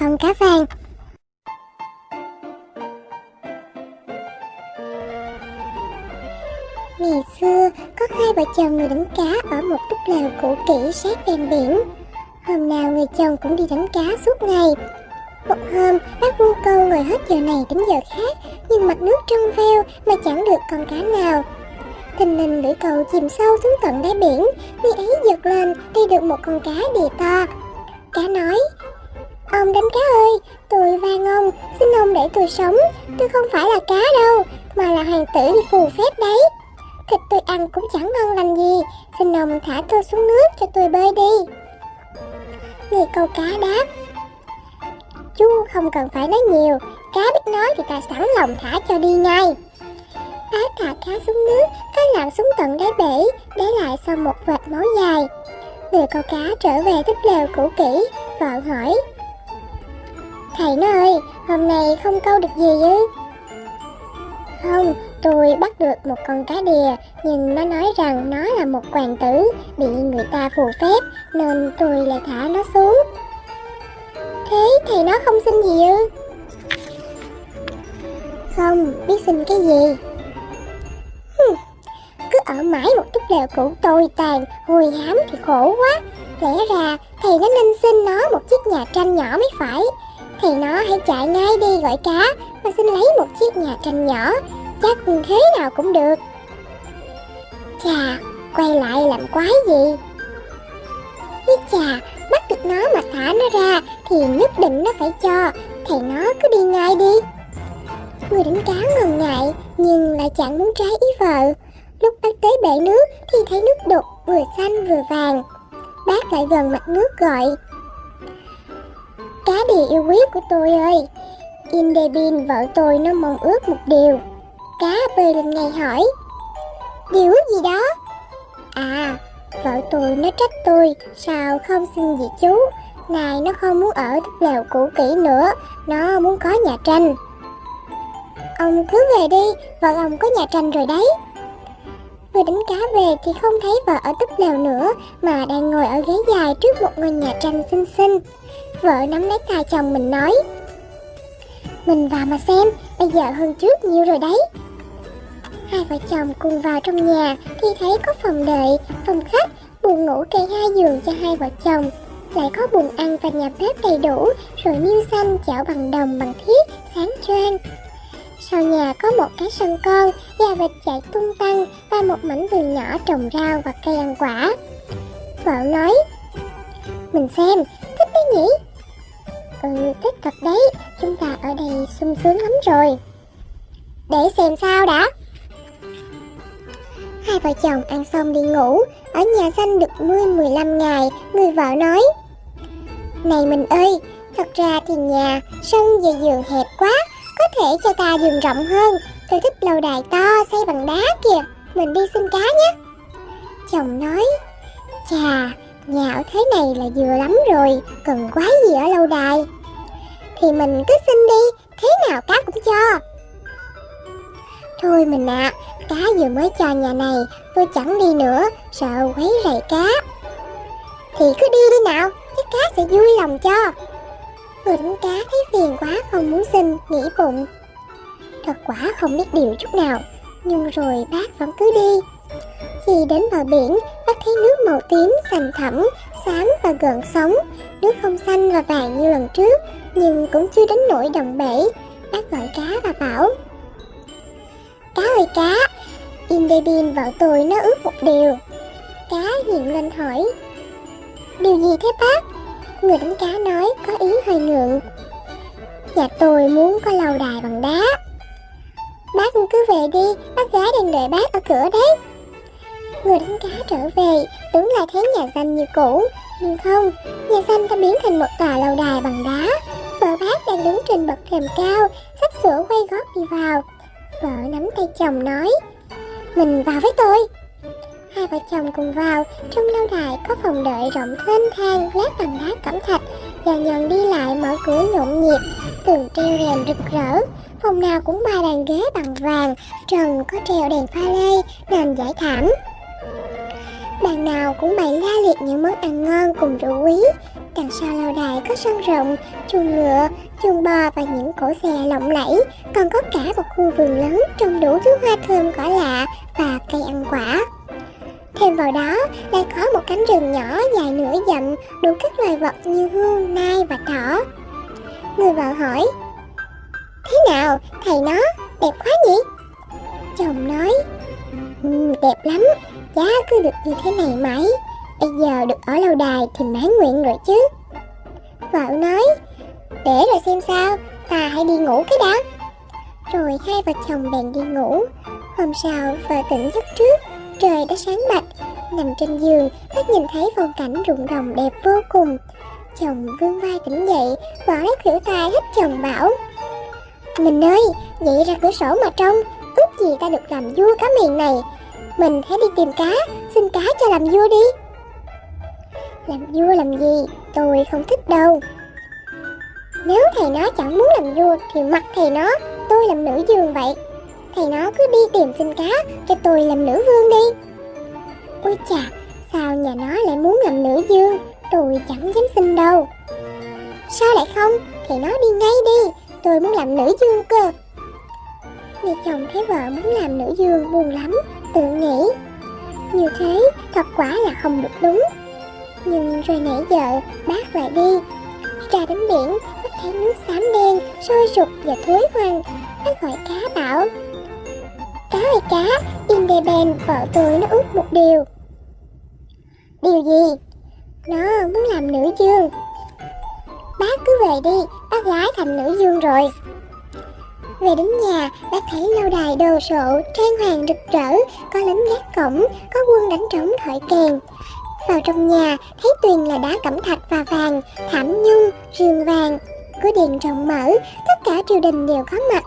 con cá vàng. Ngày xưa, có hai vợ chồng người đánh cá ở một túp lều cũ kỹ sát ven biển. Hôm nào người chồng cũng đi đánh cá suốt ngày. Một hôm, bác buôn câu ngồi hết giờ này đến giờ khác, nhưng mặt nước trong veo mà chẳng được con cá nào. Thình lình lưỡi cầu chìm sâu xuống tận đáy biển, khi ấy giật lên đi được một con cá đề to. Cá nói, Ông đánh cá ơi, tôi van ông, xin ông để tôi sống, tôi không phải là cá đâu, mà là hoàng tử đi phù phép đấy. Thịt tôi ăn cũng chẳng ngon lành gì, xin ông thả tôi xuống nước cho tôi bơi đi. Người câu cá đáp, Chú không cần phải nói nhiều, cá biết nói thì ta sẵn lòng thả cho đi ngay. Bác thả cá xuống nước, cá lặn xuống tận đáy bể, để lại sau một vệt máu dài. Người câu cá trở về tích lều cũ kỹ, vợ hỏi. Thầy nó ơi, hôm nay không câu được gì chứ Không, tôi bắt được một con cá đìa, nhưng nó nói rằng nó là một hoàng tử, bị người ta phù phép, nên tôi lại thả nó xuống. Thế thầy nó không xin gì ư? Không, biết xin cái gì? Cứ ở mãi một chút lều cũ tồi tàn, hùi hám thì khổ quá. Lẽ ra thầy nó nên xin nó một chiếc nhà tranh nhỏ mới phải. Thầy nó hãy chạy ngay đi gọi cá và xin lấy một chiếc nhà tranh nhỏ, chắc thế nào cũng được. Chà, quay lại làm quái gì? Ý chà, bắt được nó mà thả nó ra thì nhất định nó phải cho, thầy nó cứ đi ngay đi. Người đánh cá ngần ngại nhưng lại chẳng muốn trái ý vợ. Lúc bác tới bể nước thì thấy nước đục vừa xanh vừa vàng. Bác lại gần mặt nước gọi. Cá đì yêu quý của tôi ơi, Indebin vợ tôi nó mong ước một điều. Cá bơi lên ngay hỏi. Điều gì đó? À, vợ tôi nó trách tôi, sao không xin gì chú. Này nó không muốn ở túp lều cũ kỹ nữa, nó muốn có nhà tranh. Ông cứ về đi, vợ ông có nhà tranh rồi đấy. Vừa đánh cá về thì không thấy vợ ở túp lều nữa mà đang ngồi ở ghế dài trước một ngôi nhà tranh xinh xinh. Vợ nắm lấy tay chồng mình nói Mình vào mà xem, bây giờ hơn trước nhiều rồi đấy. Hai vợ chồng cùng vào trong nhà thì thấy có phòng đợi, phòng khách, buồng ngủ kê hai giường cho hai vợ chồng. Lại có buồng ăn và nhà bếp đầy đủ, rồi niêu xanh chảo bằng đồng bằng thiết, sáng choang. Sau nhà có một cái sân con, gà vịt chạy tung tăng và một mảnh vườn nhỏ trồng rau và cây ăn quả. Vợ nói, mình xem, thích đấy nhỉ? Ừ, thích thật đấy, chúng ta ở đây sung sướng lắm rồi. Để xem sao đã. Hai vợ chồng ăn xong đi ngủ, ở nhà xanh được 10-15 ngày, người vợ nói. Này mình ơi, thật ra thì nhà, sân và giường hẹp quá, có thể cho ta giường rộng hơn Tôi thích lâu đài to xây bằng đá kìa Mình đi xin cá nhé Chồng nói Chà, nhà ở thế này là vừa lắm rồi Cần quái gì ở lâu đài Thì mình cứ xin đi Thế nào cá cũng cho Thôi mình ạ à, Cá vừa mới cho nhà này Tôi chẳng đi nữa Sợ quấy rầy cá Thì cứ đi đi nào Chắc cá sẽ vui lòng cho Người đánh cá thấy phiền quá không muốn xin, nghĩ bụng. Thật quả không biết điều chút nào, nhưng rồi bác vẫn cứ đi. Khi đến bờ biển, thấy nước màu tím, xanh thẳm, xám và gần sóng. Nước không xanh và vàng như lần trước, nhưng cũng chưa đến nỗi đồng bể. Bác gọi cá và bảo Cá ơi cá, Indebin vợ tôi nó ước một điều. Cá hiện lên hỏi Điều gì thế bác? Người đánh cá nói có ý hơi ngượng Nhà tôi muốn có lâu đài bằng đá Bác cứ về đi, bác gái đang đợi bác ở cửa đấy Người đánh cá trở về, tưởng là thấy nhà xanh như cũ Nhưng không, nhà xanh đã biến thành một tòa lâu đài bằng đá Vợ bác đang đứng trên bậc thềm cao, sắp sửa quay gót đi vào Vợ nắm tay chồng nói Mình vào với tôi Hai vợ chồng cùng vào, trong lâu đài có phòng đợi rộng thênh thang, lát bằng đá cẩm thạch, dần dần đi lại mở cửa nhộn nhịp, tường treo rèm rực rỡ. Phòng nào cũng ba bàn ghế bằng vàng, trần có treo đèn pha lê, nền giải thảm đàn nào cũng bày la liệt những món ăn ngon cùng rượu quý, Đằng sau lâu đài có sân rộng, chuồng ngựa, chuồng bò và những cổ xe lộng lẫy, còn có cả một khu vườn lớn trồng đủ thứ hoa thơm cỏ lạ và cây ăn quả. Thêm vào đó lại có một cánh rừng nhỏ dài nửa dặm đủ các loài vật như hươu, nai và thỏ. Người vợ hỏi, Thế nào, thầy nó, đẹp quá nhỉ? Chồng nói, ừ, đẹp lắm, giá cứ được như thế này mãi. Bây giờ được ở lâu đài thì mãn nguyện rồi chứ. Vợ nói, để rồi xem sao, ta hãy đi ngủ cái đã. Rồi hai vợ chồng bèn đi ngủ. Hôm sau vợ tỉnh giấc trước, trời đã sáng bạch. Nằm trên giường, bác nhìn thấy phong cảnh rụng đồng đẹp vô cùng. Chồng vươn vai tỉnh dậy, vợ lấy khỉu tay hít chồng bảo. Mình ơi, dậy ra cửa sổ mà trông, ước gì ta được làm vua cá miền này. Mình hãy đi tìm cá, xin cá cho làm vua đi. Làm vua làm gì, tôi không thích đâu. Nếu thầy nó chẳng muốn làm vua thì mặc thầy nó, tôi làm nữ vương vậy. Thầy nó cứ đi tìm xin cá, cho tôi làm nữ vương đi. Ôi chà, sao nhà nó lại muốn làm nữ dương, tôi chẳng dám xin đâu. Sao lại không, thầy nó đi ngay đi, tôi muốn làm nữ dương cơ. Người chồng thấy vợ muốn làm nữ dương buồn lắm, tự nghĩ. Như thế, thật quả là không được đúng. Nhưng rồi nãy giờ, bác lại đi. Ra đến biển, Bác thấy nước xám đen, Sôi sục và thối hoang Bác gọi cá bảo, Cá ơi cá In đề bèn vợ tôi nó ước một điều. Điều gì? Nó muốn làm nữ dương. Bác cứ về đi, Bác gái thành nữ dương rồi về đến nhà, bác thấy lâu đài đồ sộ, trang hoàng rực rỡ, có lính gác cổng, có quân đánh trống thổi kèn. Vào trong nhà, thấy tuyền là đá cẩm thạch và vàng, thảm nhung, rường vàng. cửa điện rộng mở, tất cả triều đình đều có mặt.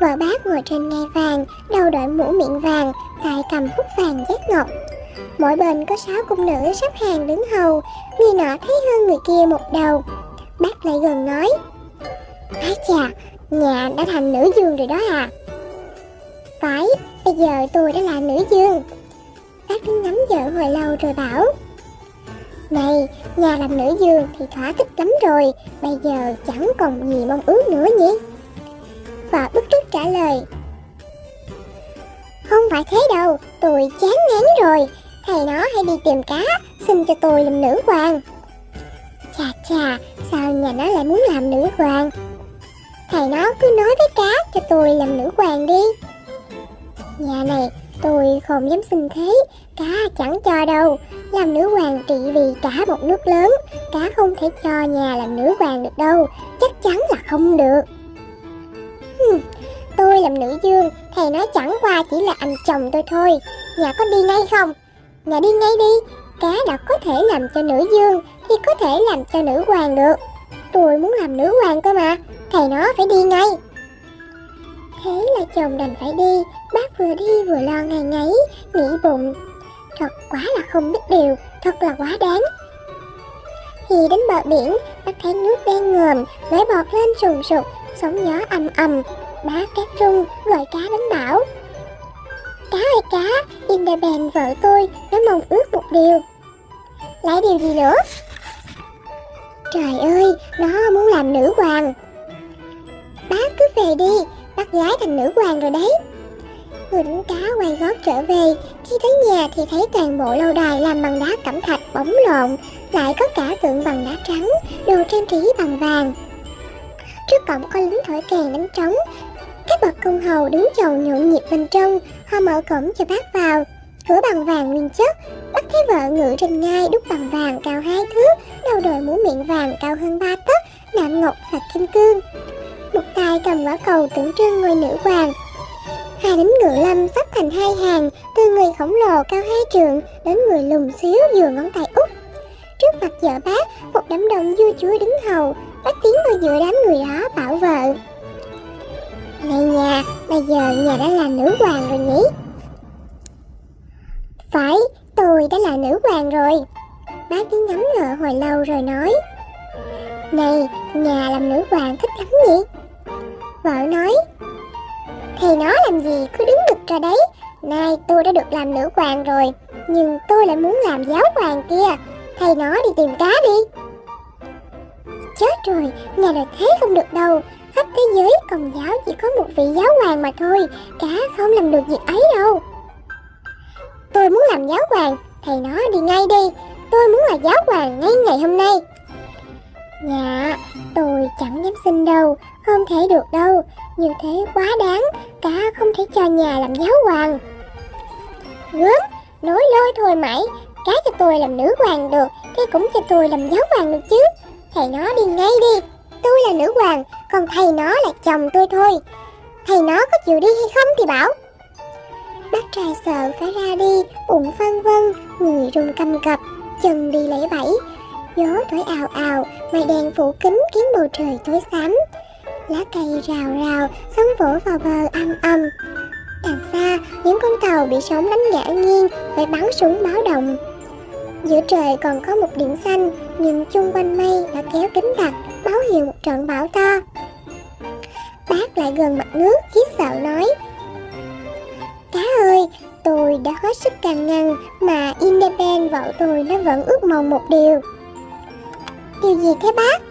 Vợ bác ngồi trên ngai vàng, đầu đội mũ miệng vàng, tay cầm hút vàng giác ngọc. Mỗi bên có sáu cung nữ sắp hàng đứng hầu, người nọ thấy hơn người kia một đầu. Bác lại gần nói, Ái chà, nhà đã thành nữ dương rồi đó à. Phải, bây giờ tôi đã là nữ dương. Bác đứng ngắm vợ hồi lâu rồi bảo, này, nhà làm nữ dương thì thỏa thích lắm rồi, bây giờ chẳng còn gì mong ước nữa nhỉ? Và bức trúc trả lời. Không phải thế đâu, tôi chán ngán rồi, thầy nó hay đi tìm cá, xin cho tôi làm nữ hoàng. Chà chà, sao nhà nó lại muốn làm nữ hoàng? Thầy nó cứ nói với cá cho tôi làm nữ hoàng đi. Nhà này tôi không dám xin thế, cá chẳng cho đâu, làm nữ hoàng trị vì cả một nước lớn. Cá không thể cho nhà làm nữ hoàng được đâu. Chắc chắn là không được. Hmm, Tôi làm nữ dương Thầy nói chẳng qua chỉ là anh chồng tôi thôi. Nhà có đi ngay không? Nhà đi ngay đi. Cá đã có thể làm cho nữ dương Thì có thể làm cho nữ hoàng được. Tôi muốn làm nữ hoàng cơ mà Thầy nó phải đi ngay Thế là chồng đành phải đi Bác vừa đi vừa lo ngày ngáy Nghĩ bụng Thật quá là không biết điều, thật là quá đáng. Khi đến bờ biển, bác thấy nước đen ngòm, vẫy bọt lên sùng sục, sóng gió ầm ầm. Bá cát rung, gọi cá đến bảo. Cá ơi cá, Indabèn vợ tôi, nó mong ước một điều. Lại điều gì nữa? Trời ơi, nó muốn làm nữ hoàng. Bác cứ về đi, bác gái thành nữ hoàng rồi đấy. Người đánh cá quay gót trở về, khi tới nhà thì thấy toàn bộ lâu đài làm bằng đá cẩm thạch bóng lộn, lại có cả tượng bằng đá trắng, đồ trang trí bằng vàng. Trước cổng có lính thổi kèn đánh trống, các bậc công hầu đứng chầu nhộn nhịp bên trong, họ mở cổng cho bác vào. Cửa bằng vàng nguyên chất, bắt thấy vợ ngự trên ngai đúc bằng vàng cao hai thước, đầu đội mũ miệng vàng cao hơn ba tấc, nạm ngọc và kim cương. Một tay cầm quả cầu tượng trưng ngôi nữ hoàng, Hai đính ngựa lâm sắp thành hai hàng, từ người khổng lồ cao hai trượng đến người lùn xíu vừa ngón tay út. Trước mặt vợ bác, một đám đông vua chúa đứng hầu, bác tiến vào giữa đám người đó bảo vợ. Này nhà, bây giờ nhà đã là nữ hoàng rồi nhỉ? Phải, tôi đã là nữ hoàng rồi. Bác đi ngắm ngợ hồi lâu rồi nói. Này, nhà làm nữ hoàng thích lắm nhỉ? Vợ nói, thì nó làm gì cứ đứng đực ra đấy Nay tôi đã được làm nữ hoàng rồi Nhưng tôi lại muốn làm giáo hoàng kia Thầy nó đi tìm cá đi chết rồi, nhà là thế không được đâu. Khắp thế giới công giáo chỉ có một vị giáo hoàng mà thôi, cá không làm được việc ấy đâu. Tôi muốn làm giáo hoàng, thầy nó đi ngay đi, tôi muốn là giáo hoàng ngay ngày hôm nay. Dạ, tôi chẳng dám xin đâu, không thể được đâu, như thế quá đáng, cả không thể cho nhà làm giáo hoàng. Gớm, nói lôi thôi mãi, cái cho tôi làm nữ hoàng được, thế cũng cho tôi làm giáo hoàng được chứ. Thầy nó đi ngay đi, tôi là nữ hoàng, còn thầy nó là chồng tôi thôi. Thầy nó có chịu đi hay không thì bảo. Bác trai sợ phải ra đi, bụng phân vân, người run cầm cập, chân đi lấy bẫy. Gió thổi ào ào, mây đen phủ kín khiến bầu trời tối xám. Lá cây rào rào, sóng vỗ vào bờ âm âm. Đằng xa, những con tàu bị sóng đánh ngã nghiêng, phải bắn súng báo động. Giữa trời còn có một điểm xanh, nhưng chung quanh mây đã kéo kính đặc, báo hiệu một trận bão to. Bác lại gần mặt nước, khiếp sợ nói. Ơi, tôi đã hết sức can ngăn, mà Independent vợ tôi nó vẫn ước mong một điều. Điều gì thế bác?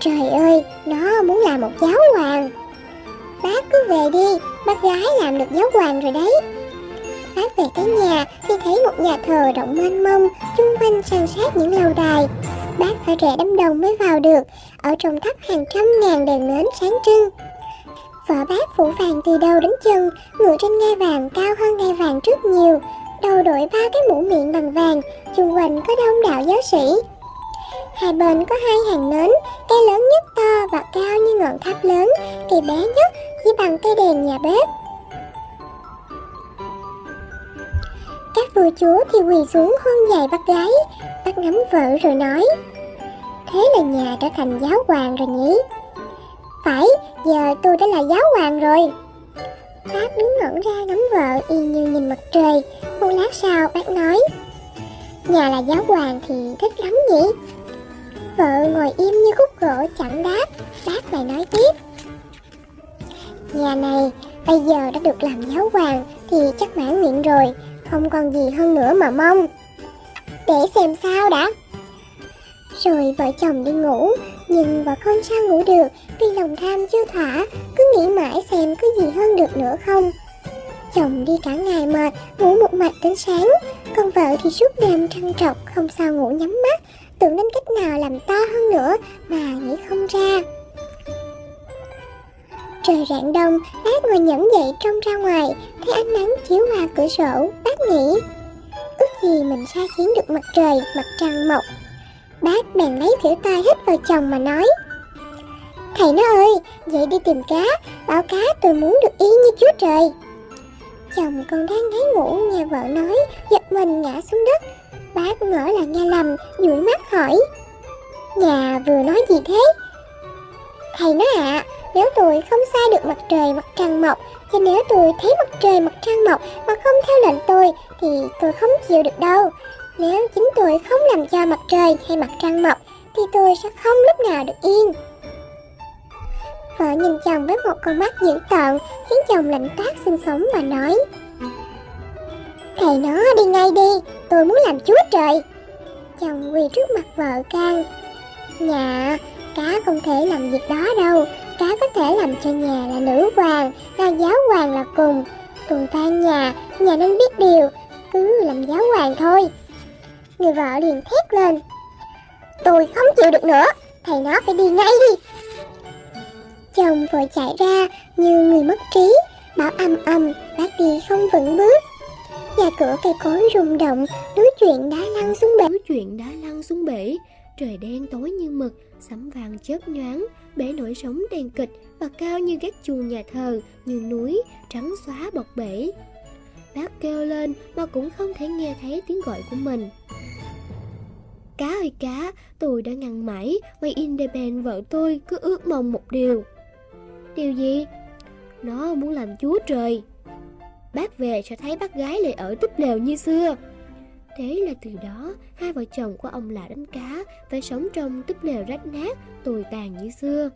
Trời ơi, nó muốn làm một giáo hoàng. Bác cứ về đi, bác gái làm được giáo hoàng rồi đấy. Bác về tới nhà thì thấy một nhà thờ rộng mênh mông, chung quanh san sát những lâu đài. Bác phải rẽ đám đông mới vào được, ở trong tháp hàng trăm ngàn đèn nến sáng trưng vỏ bát phủ vàng từ đầu đến chân, ngựa trên ngai vàng cao hơn ngai vàng rất nhiều, đầu đội ba cái mũ miệng bằng vàng, chung quanh có đông đảo giáo sĩ. Hai bên có hai hàng nến, cây lớn nhất to và cao như ngọn tháp lớn, cây bé nhất chỉ bằng cây đèn nhà bếp. Các vua chúa thì quỳ xuống hôn dài bắt gái, bắt ngắm vợ rồi nói Thế là nhà trở thành giáo hoàng rồi nhỉ? Phải, giờ tôi đã là giáo hoàng rồi. Bác đứng ngẩn ra ngắm vợ y như nhìn mặt trời. Một lát sau bác nói Nhà là giáo hoàng thì thích lắm nhỉ? Vợ ngồi im như khúc gỗ chẳng đáp Bác lại nói tiếp Nhà này bây giờ đã được làm giáo hoàng Thì chắc mãn nguyện rồi Không còn gì hơn nữa mà mong Để xem sao đã rồi vợ chồng đi ngủ Nhưng vợ không sao ngủ được Vì lòng tham chưa thỏa Cứ nghĩ mãi xem có gì hơn được nữa không Chồng đi cả ngày mệt Ngủ một mạch đến sáng Còn vợ thì suốt đêm trăn trọc Không sao ngủ nhắm mắt tưởng đến cách nào làm to hơn nữa mà nghĩ không ra. Trời rạng đông, bác ngồi nhẫn dậy trông ra ngoài, thấy ánh nắng chiếu qua cửa sổ, bác nghĩ, ước gì mình sai khiến được mặt trời, mặt trăng mọc. Bác bèn lấy thử tay hít vào chồng mà nói, Thầy nó ơi, dậy đi tìm cá, bảo cá tôi muốn được y như chúa trời. Chồng còn đang ngáy ngủ nghe vợ nói, giật mình ngã xuống đất, Bác ngỡ là nghe lầm, dụi mắt hỏi Nhà vừa nói gì thế? Thầy nói ạ, à, nếu tôi không sai được mặt trời mặt trăng mọc Thì nếu tôi thấy mặt trời mặt trăng mọc mà không theo lệnh tôi Thì tôi không chịu được đâu nếu chính tôi không làm cho mặt trời hay mặt trăng mọc Thì tôi sẽ không lúc nào được yên Vợ nhìn chồng với một con mắt dữ tợn Khiến chồng lạnh toát xương sống và nói Thầy nó đi ngay đi, tôi muốn làm chúa trời. Chồng quỳ trước mặt vợ can. Nhà, cá không thể làm việc đó đâu. Cá có thể làm cho nhà là nữ hoàng, là giáo hoàng là cùng. Cùng tan nhà, nhà nên biết điều, cứ làm giáo hoàng thôi. Người vợ liền thét lên. Tôi không chịu được nữa, thầy nó phải đi ngay đi. Chồng vội chạy ra như người mất trí, bảo âm âm, bác đi không vững bước. Nhà cửa cây cối rung động, núi chuyện đá lăn xuống bể. Núi chuyện đá lăn xuống bể, trời đen tối như mực, sấm vàng chớp nhoáng, bể nổi sóng đen kịch và cao như gác chuồng nhà thờ, như núi, trắng xóa bọc bể. Bác kêu lên mà cũng không thể nghe thấy tiếng gọi của mình. Cá ơi cá, tôi đã ngăn mãi, mày Independent vợ tôi cứ ước mong một điều. Điều gì? Nó muốn làm chúa trời. Bác về sẽ thấy bác gái lại ở túp lều như xưa Thế là từ đó Hai vợ chồng của ông là đánh cá Phải sống trong túp lều rách nát Tồi tàn như xưa